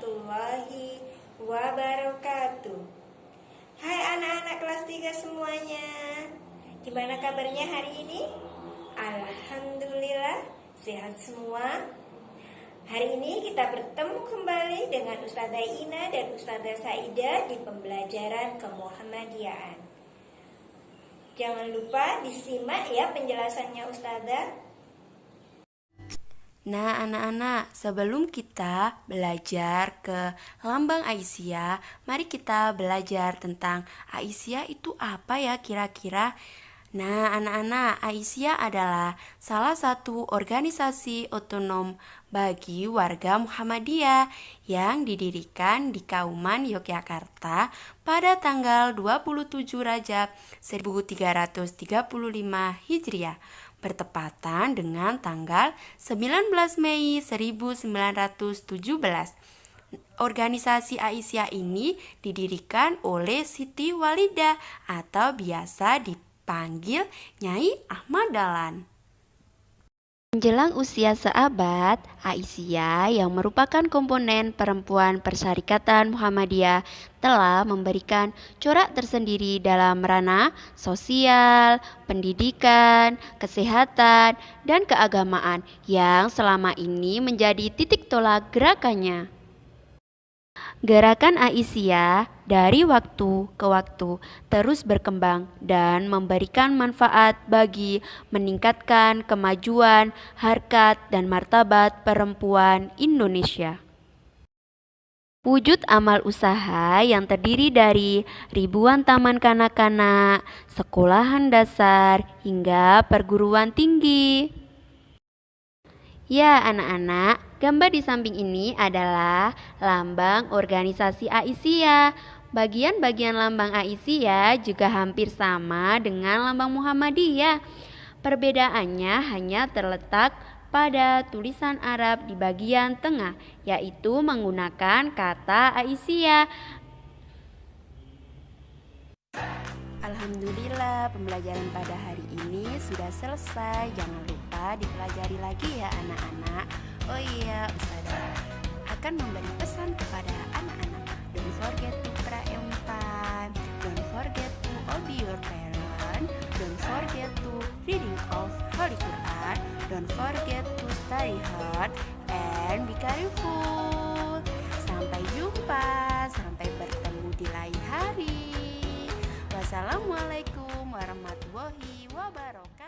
warahmatullahi wabarakatuh. Hai anak-anak kelas 3 semuanya Gimana kabarnya hari ini? Alhamdulillah sehat semua. Hari ini kita bertemu kembali dengan Ustazah Ina dan Ustazah Saida di pembelajaran kemuhammadiyaan Jangan lupa disimak ya penjelasannya Ustazah Nah, anak-anak, sebelum kita belajar ke lambang Aisyah, mari kita belajar tentang Aisyah itu apa ya kira-kira? Nah, anak-anak, Aisyah adalah salah satu organisasi otonom bagi warga Muhammadiyah yang didirikan di Kauman Yogyakarta pada tanggal 27 Rajab 1335 Hijriah bertepatan dengan tanggal 19 Mei 1917. Organisasi Aisyah ini didirikan oleh Siti Walidah atau biasa dipanggil Nyai Ahmad Dahlan. Menjelang usia seabad, Aisyah yang merupakan komponen perempuan Persyarikatan Muhammadiyah telah memberikan corak tersendiri dalam ranah sosial, pendidikan, kesehatan, dan keagamaan yang selama ini menjadi titik tolak gerakannya. Gerakan Aisyah dari waktu ke waktu terus berkembang dan memberikan manfaat bagi meningkatkan kemajuan, harkat, dan martabat perempuan Indonesia. Wujud amal usaha yang terdiri dari ribuan taman kanak-kanak, sekolahan dasar, hingga perguruan tinggi. Ya, anak-anak, Gambar di samping ini adalah lambang organisasi Aisyah. Bagian-bagian lambang Aisyah juga hampir sama dengan lambang Muhammadiyah. Perbedaannya hanya terletak pada tulisan Arab di bagian tengah, yaitu menggunakan kata Aisyah. Alhamdulillah pembelajaran pada hari ini sudah selesai Jangan lupa dipelajari lagi ya anak-anak Oh iya Ustazah. Akan memberi pesan kepada anak-anak. Don't forget to pray on time. Don't forget to obey your parents Don't forget to reading of Holy Quran. Don't forget to study hard And be careful. Sampai jumpa Sampai bertemu di lain hari. Wassalamualaikum warahmatullahi wabarakatuh